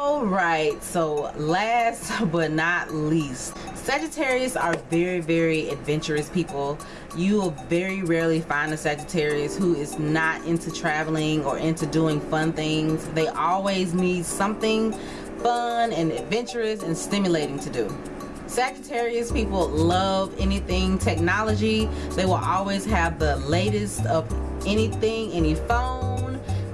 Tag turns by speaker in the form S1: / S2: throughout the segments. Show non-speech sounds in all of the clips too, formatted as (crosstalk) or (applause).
S1: all right so last but not least Sagittarius are very very adventurous people. You will very rarely find a Sagittarius who is not into traveling or into doing fun things. They always need something fun and adventurous and stimulating to do. Sagittarius people love anything technology. They will always have the latest of anything any phone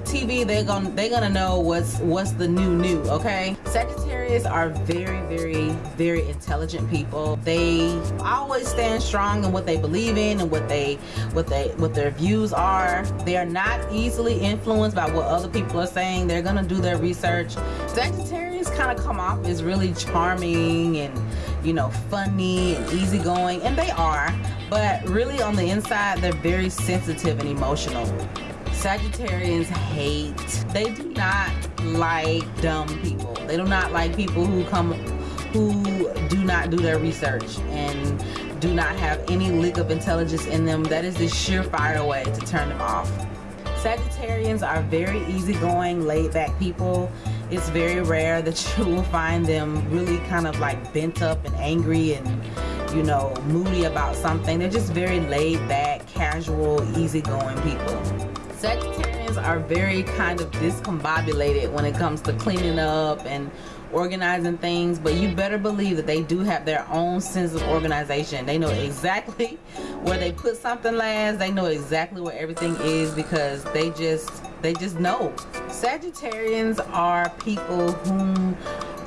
S1: TV they're gonna they're gonna know what's what's the new new okay? Sagittarius are very very very intelligent people. They always stand strong in what they believe in and what they what they what their views are. They are not easily influenced by what other people are saying. They're gonna do their research. Sagittarius kind of come off as really charming and you know funny and easygoing and they are but really on the inside they're very sensitive and emotional Sagittarians hate they do not like dumb people. They do not like people who come who do not do their research and do not have any lick of intelligence in them. That is the surefire way to turn them off. Sagittarians are very easygoing laid back people. It's very rare that you will find them really kind of like bent up and angry and you know moody about something. They're just very laid back casual easygoing people Sagittarians are very kind of discombobulated when it comes to cleaning up and organizing things but you better believe that they do have their own sense of organization. They know exactly (laughs) where they put something last. They know exactly where everything is because they just they just know. Sagittarians are people whom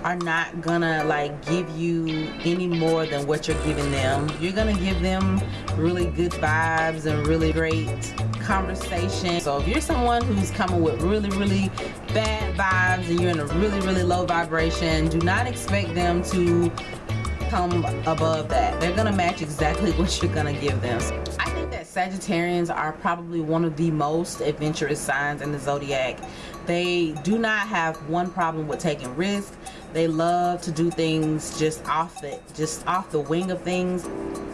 S1: are not gonna like give you any more than what you're giving them. You're gonna give them really good vibes and really great conversation. So if you're someone who's coming with really really bad vibes and you're in a really really low vibration do not expect them to come above that. They're gonna match exactly (laughs) what you're gonna give them. I think that Sagittarians are probably one of the most adventurous signs in the zodiac. They do not have one problem with taking risks they love to do things just off the just off the wing of things.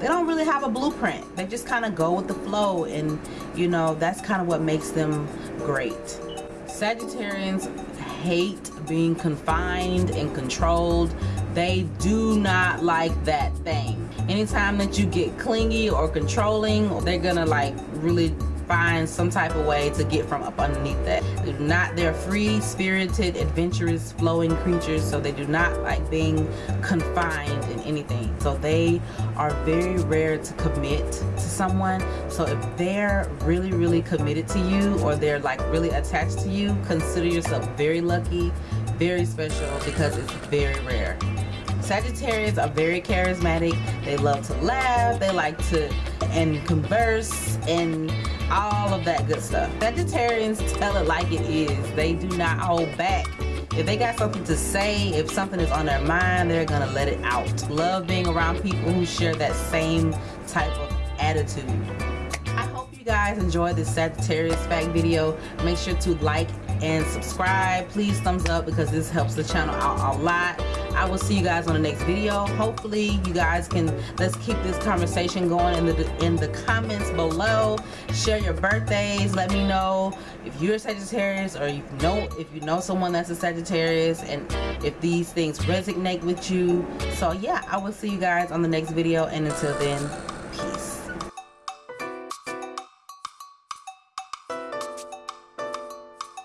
S1: They don't really have a blueprint. They just kind of go with the flow and you know that's kind of what makes them great. Sagittarians hate being confined and controlled. They do not like that thing. Anytime that you get clingy or controlling they're gonna like really find some type of way to get from up underneath that. They're not, they're free, spirited, adventurous, flowing creatures, so they do not like being confined in anything. So they are very rare to commit to someone. So if they're really, really committed to you or they're like really attached to you, consider yourself very lucky, very special because it's very rare. Sagittarians are very charismatic. They love to laugh. They like to and converse and all of that good stuff. Sagittarians tell it like it is. They do not hold back. If they got something to say, if something is on their mind, they're gonna let it out. Love being around people who share that same type of attitude. I hope you guys enjoyed this Sagittarius fact video. Make sure to like and subscribe. Please thumbs up because this helps the channel out a lot. I will see you guys on the next video. Hopefully you guys can, let's keep this conversation going in the, in the comments below. Share your birthdays. Let me know if you're a Sagittarius or you know, if you know someone that's a Sagittarius and if these things resonate with you. So yeah, I will see you guys on the next video and until then,